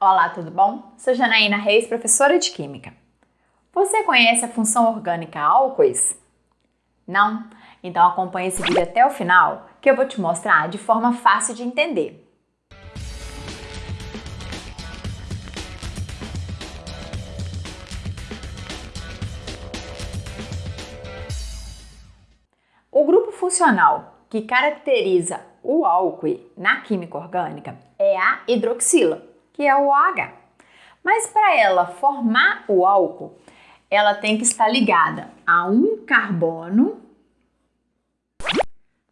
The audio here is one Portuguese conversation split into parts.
Olá, tudo bom? Sou Janaína Reis, professora de Química. Você conhece a função orgânica álcoois? Não? Então acompanhe esse vídeo até o final que eu vou te mostrar de forma fácil de entender. O grupo funcional que caracteriza o álcool na química orgânica é a hidroxila, que é o OH. Mas para ela formar o álcool, ela tem que estar ligada a um carbono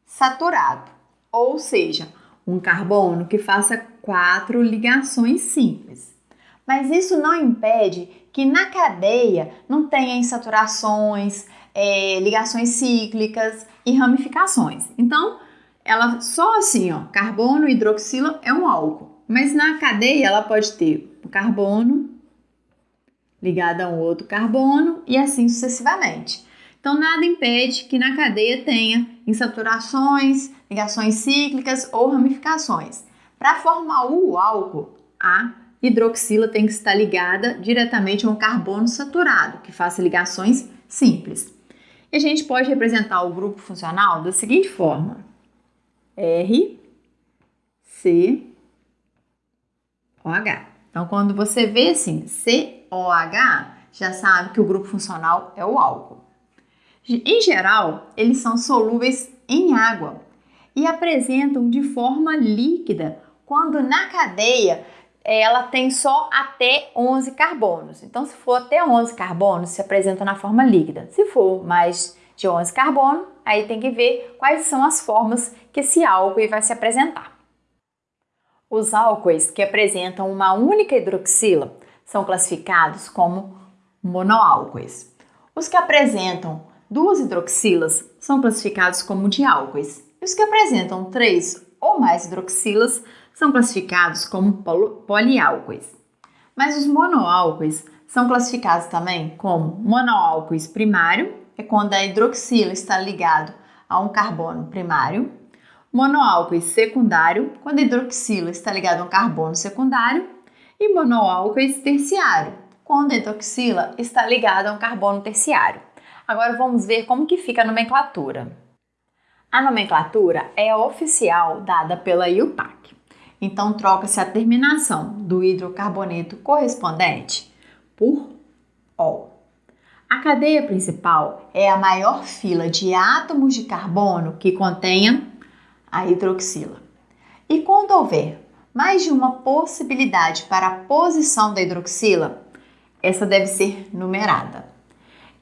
saturado, ou seja, um carbono que faça quatro ligações simples. Mas isso não impede que na cadeia não tenha insaturações, é, ligações cíclicas e ramificações. Então, ela só assim, ó, carbono hidroxila é um álcool. Mas na cadeia ela pode ter um carbono ligado a um outro carbono e assim sucessivamente. Então, nada impede que na cadeia tenha insaturações, ligações cíclicas ou ramificações. Para formar o álcool, a hidroxila tem que estar ligada diretamente a um carbono saturado, que faça ligações simples. E a gente pode representar o grupo funcional da seguinte forma: R, C, OH. Então, quando você vê assim, COH, já sabe que o grupo funcional é o álcool. Em geral, eles são solúveis em água e apresentam de forma líquida, quando na cadeia ela tem só até 11 carbonos. Então, se for até 11 carbonos, se apresenta na forma líquida. Se for mais de 11 carbonos, aí tem que ver quais são as formas que esse álcool vai se apresentar. Os álcoois que apresentam uma única hidroxila são classificados como monoálcoois. Os que apresentam duas hidroxilas são classificados como diálcoois. E os que apresentam três ou mais hidroxilas são classificados como poliálcoois. Mas os monoálcoois são classificados também como monoálcoois primário, é quando a hidroxila está ligado a um carbono primário, monoálcool secundário, quando a hidroxila está ligada a um carbono secundário, e monoálcool terciário, quando a hidroxila está ligada a um carbono terciário. Agora vamos ver como que fica a nomenclatura. A nomenclatura é oficial dada pela IUPAC. Então troca-se a terminação do hidrocarboneto correspondente por OL. A cadeia principal é a maior fila de átomos de carbono que contenha a hidroxila. E quando houver mais de uma possibilidade para a posição da hidroxila, essa deve ser numerada.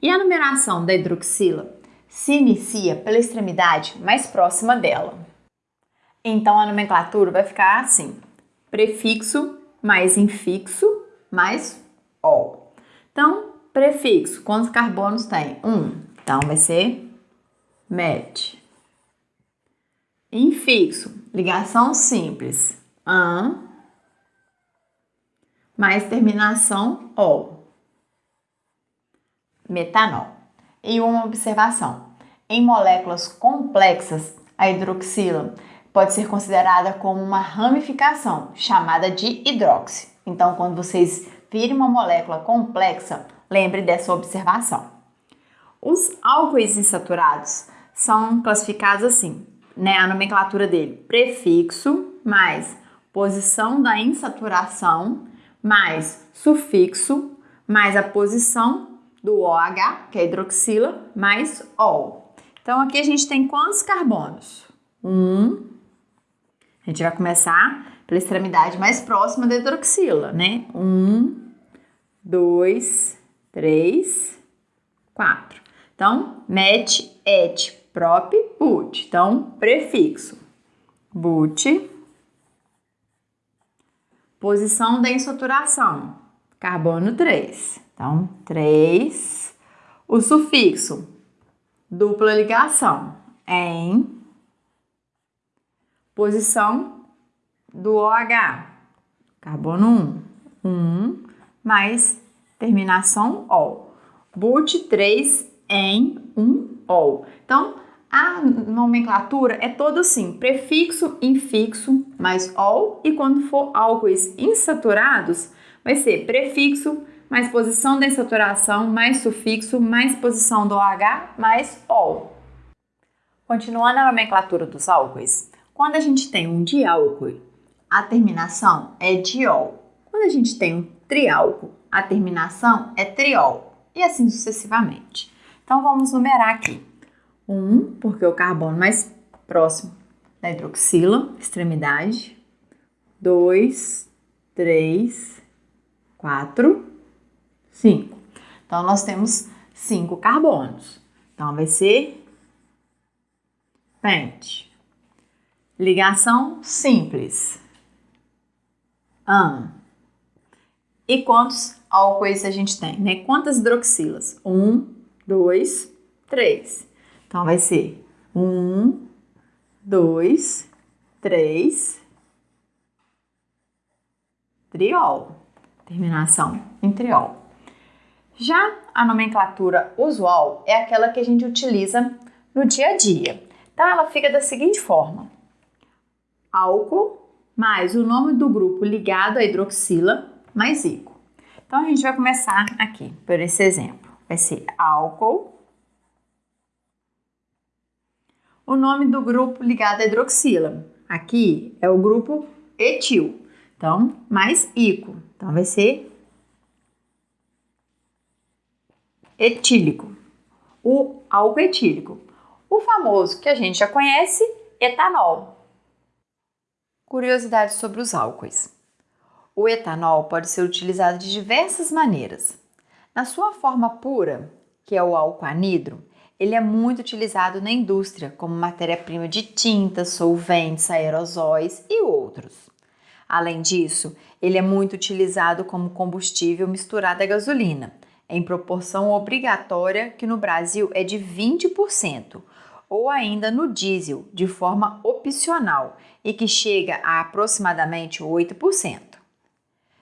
E a numeração da hidroxila se inicia pela extremidade mais próxima dela. Então a nomenclatura vai ficar assim: prefixo mais infixo mais ol. Então, prefixo, quantos carbonos tem? Um. Então vai ser met. Infixo, ligação simples. An mais terminação ol. Metanol. E uma observação. Em moléculas complexas, a hidroxila pode ser considerada como uma ramificação, chamada de hidroxi. Então, quando vocês virem uma molécula complexa, lembre dessa observação. Os álcoois insaturados são classificados assim: né, a nomenclatura dele, prefixo mais posição da insaturação mais sufixo mais a posição do OH, que é hidroxila, mais OL. Então aqui a gente tem quantos carbonos? Um. A gente vai começar pela extremidade mais próxima da hidroxila, né? Um, dois, três, quatro. Então, met, et, prop, but. Então, prefixo. But. Posição da insaturação. Carbono 3. Então, 3. O sufixo. Dupla ligação. Em. Posição do OH. Carbono 1. 1 mais terminação OL. But 3 em 1 Então, A nomenclatura é toda assim, prefixo, infixo, mais ol, e quando for álcoois insaturados, vai ser prefixo, mais posição da insaturação, mais sufixo, mais posição do OH, mais ol. Continuando a nomenclatura dos álcoois, quando a gente tem um diálcool, a terminação é diol. Quando a gente tem um triálcool, a terminação é triol. E assim sucessivamente. Então vamos numerar aqui. 1, um, porque é o carbono mais próximo da hidroxila, extremidade. 2, 3, 4, 5. Então nós temos 5 carbonos. Então vai ser pente. Ligação simples. Um. E quantos álcoois a gente tem? Né? Quantas hidroxilas? Um, dois, três. Então vai ser um, dois, três, triol. Terminação em triol. Já a nomenclatura usual é aquela que a gente utiliza no dia a dia. Então ela fica da seguinte forma: álcool mais o nome do grupo ligado à hidroxila mais ico. Então a gente vai começar aqui por esse exemplo. Vai ser álcool. O nome do grupo ligado à hidroxila. Aqui é o grupo etil. Então, mais ico. Então vai ser etílico. O álcool etílico. O famoso que a gente já conhece, etanol. Curiosidades sobre os álcoois. O etanol pode ser utilizado de diversas maneiras. Na sua forma pura, que é o álcool anidro, ele é muito utilizado na indústria como matéria-prima de tintas, solventes, aerosóis e outros. Além disso, ele é muito utilizado como combustível misturado à gasolina, em proporção obrigatória que no Brasil é de 20%, ou ainda no diesel, de forma opcional, e que chega a aproximadamente 8%.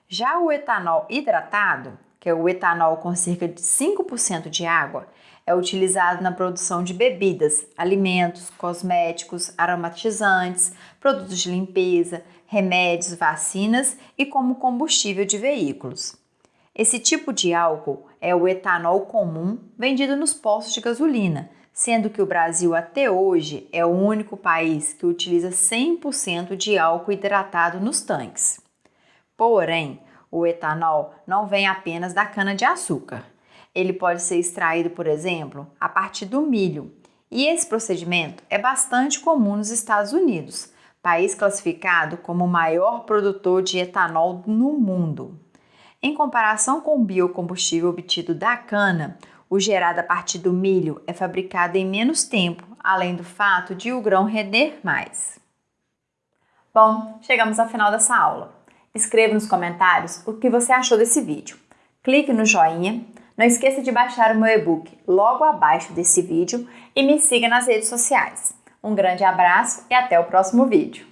Já o etanol hidratado, que é o etanol com cerca de 5% de água, é utilizado na produção de bebidas, alimentos, cosméticos, aromatizantes, produtos de limpeza, remédios, vacinas e como combustível de veículos. Esse tipo de álcool é o etanol comum vendido nos postos de gasolina, sendo que o Brasil até hoje é o único país que utiliza 100% de álcool hidratado nos tanques. Porém, o etanol não vem apenas da cana-de-açúcar. Ele pode ser extraído, por exemplo, a partir do milho, e esse procedimento é bastante comum nos Estados Unidos, país classificado como o maior produtor de etanol no mundo. Em comparação com o biocombustível obtido da cana, o gerado a partir do milho é fabricado em menos tempo, além do fato de o grão render mais. Bom, chegamos ao final dessa aula. Escreva nos comentários o que você achou desse vídeo. Clique no joinha, não esqueça de baixar o meu e-book logo abaixo desse vídeo e me siga nas redes sociais. Um grande abraço e até o próximo vídeo!